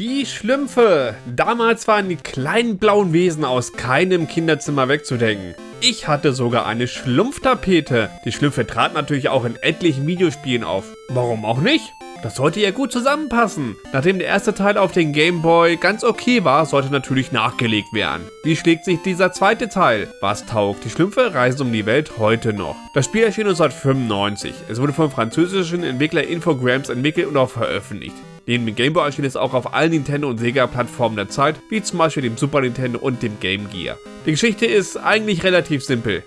Die Schlümpfe. Damals waren die kleinen blauen Wesen aus keinem Kinderzimmer wegzudenken. Ich hatte sogar eine Schlumpftapete. Die Schlümpfe traten natürlich auch in etlichen Videospielen auf. Warum auch nicht? Das sollte ja gut zusammenpassen. Nachdem der erste Teil auf den Game Boy ganz okay war, sollte natürlich nachgelegt werden. Wie schlägt sich dieser zweite Teil? Was taugt? Die Schlümpfe reisen um die Welt heute noch. Das Spiel erschien 1995. Es wurde vom französischen Entwickler Infogrames entwickelt und auch veröffentlicht. Neben dem Game Boy erschien es auch auf allen Nintendo- und Sega-Plattformen der Zeit, wie zum Beispiel dem Super Nintendo und dem Game Gear. Die Geschichte ist eigentlich relativ simpel.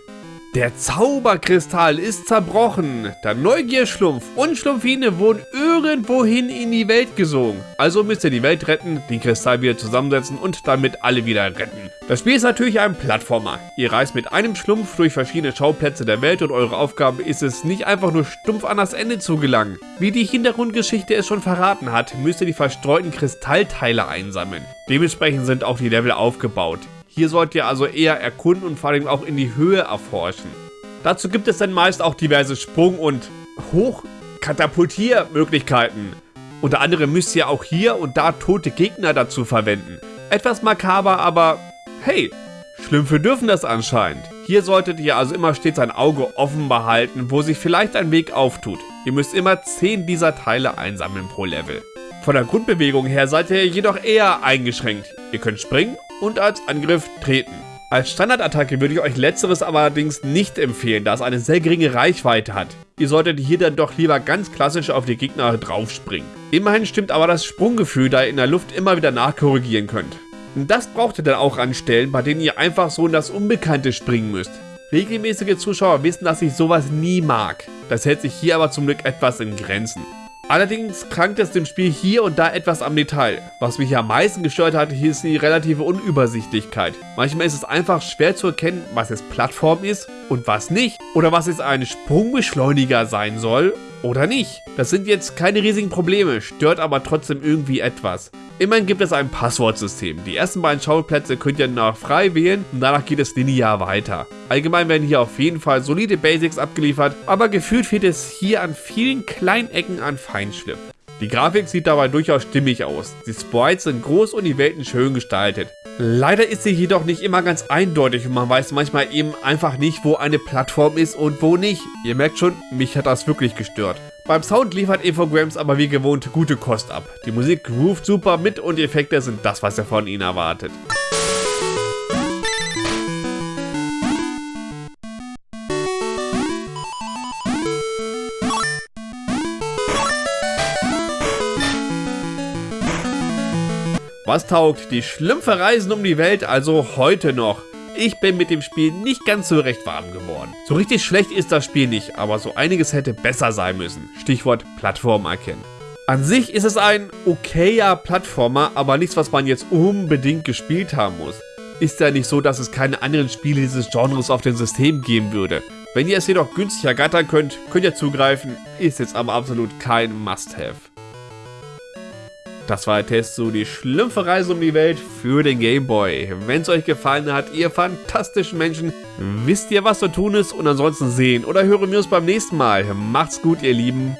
Der Zauberkristall ist zerbrochen. Der Neugierschlumpf und Schlumpfine wurden irgendwohin in die Welt gesogen. Also müsst ihr die Welt retten, den Kristall wieder zusammensetzen und damit alle wieder retten. Das Spiel ist natürlich ein Plattformer. Ihr reist mit einem Schlumpf durch verschiedene Schauplätze der Welt und eure Aufgabe ist es, nicht einfach nur stumpf an das Ende zu gelangen. Wie die Hintergrundgeschichte es schon verraten hat, müsst ihr die verstreuten Kristallteile einsammeln. Dementsprechend sind auch die Level aufgebaut. Hier sollt ihr also eher erkunden und vor allem auch in die Höhe erforschen. Dazu gibt es dann meist auch diverse Sprung- und Hochkatapultiermöglichkeiten. Unter anderem müsst ihr auch hier und da tote Gegner dazu verwenden. Etwas makaber, aber hey, Schlümpfe dürfen das anscheinend. Hier solltet ihr also immer stets ein Auge offen behalten, wo sich vielleicht ein Weg auftut. Ihr müsst immer 10 dieser Teile einsammeln pro Level. Von der Grundbewegung her seid ihr jedoch eher eingeschränkt. Ihr könnt springen und als Angriff treten. Als Standardattacke würde ich euch letzteres allerdings nicht empfehlen, da es eine sehr geringe Reichweite hat. Ihr solltet hier dann doch lieber ganz klassisch auf die Gegner draufspringen. Immerhin stimmt aber das Sprunggefühl, da ihr in der Luft immer wieder nachkorrigieren könnt. Das braucht ihr dann auch an Stellen, bei denen ihr einfach so in das Unbekannte springen müsst. Regelmäßige Zuschauer wissen, dass ich sowas nie mag. Das hält sich hier aber zum Glück etwas in Grenzen. Allerdings krankt es dem Spiel hier und da etwas am Detail. Was mich am meisten gestört hat, hier ist die relative Unübersichtlichkeit. Manchmal ist es einfach schwer zu erkennen, was jetzt Plattform ist und was nicht. Oder was jetzt ein Sprungbeschleuniger sein soll oder nicht. Das sind jetzt keine riesigen Probleme, stört aber trotzdem irgendwie etwas. Immerhin gibt es ein Passwortsystem. Die ersten beiden Schauplätze könnt ihr nach frei wählen und danach geht es linear weiter. Allgemein werden hier auf jeden Fall solide Basics abgeliefert, aber gefühlt fehlt es hier an vielen kleinen Ecken an Feinschliff. Die Grafik sieht dabei durchaus stimmig aus. Die Sprites sind groß und die Welten schön gestaltet. Leider ist sie jedoch nicht immer ganz eindeutig und man weiß manchmal eben einfach nicht, wo eine Plattform ist und wo nicht. Ihr merkt schon, mich hat das wirklich gestört. Beim Sound liefert Infogrames aber wie gewohnt gute Kost ab. Die Musik groovt super mit und die Effekte sind das, was ihr von ihnen erwartet. Was taugt? Die Schlümpfe reisen um die Welt also heute noch. Ich bin mit dem Spiel nicht ganz so recht warm geworden. So richtig schlecht ist das Spiel nicht, aber so einiges hätte besser sein müssen. Stichwort Plattform erkennen. An sich ist es ein okayer Plattformer, aber nichts, was man jetzt unbedingt gespielt haben muss. Ist ja nicht so, dass es keine anderen Spiele dieses Genres auf dem System geben würde. Wenn ihr es jedoch günstig ergattern könnt, könnt ihr zugreifen, ist jetzt aber absolut kein Must-Have. Das war der Test zu die Schlümpfe Reise um die Welt für den Game Boy. Wenn es euch gefallen hat, ihr fantastischen Menschen, wisst ihr, was zu tun ist und ansonsten sehen oder hören wir uns beim nächsten Mal. Macht's gut, ihr Lieben.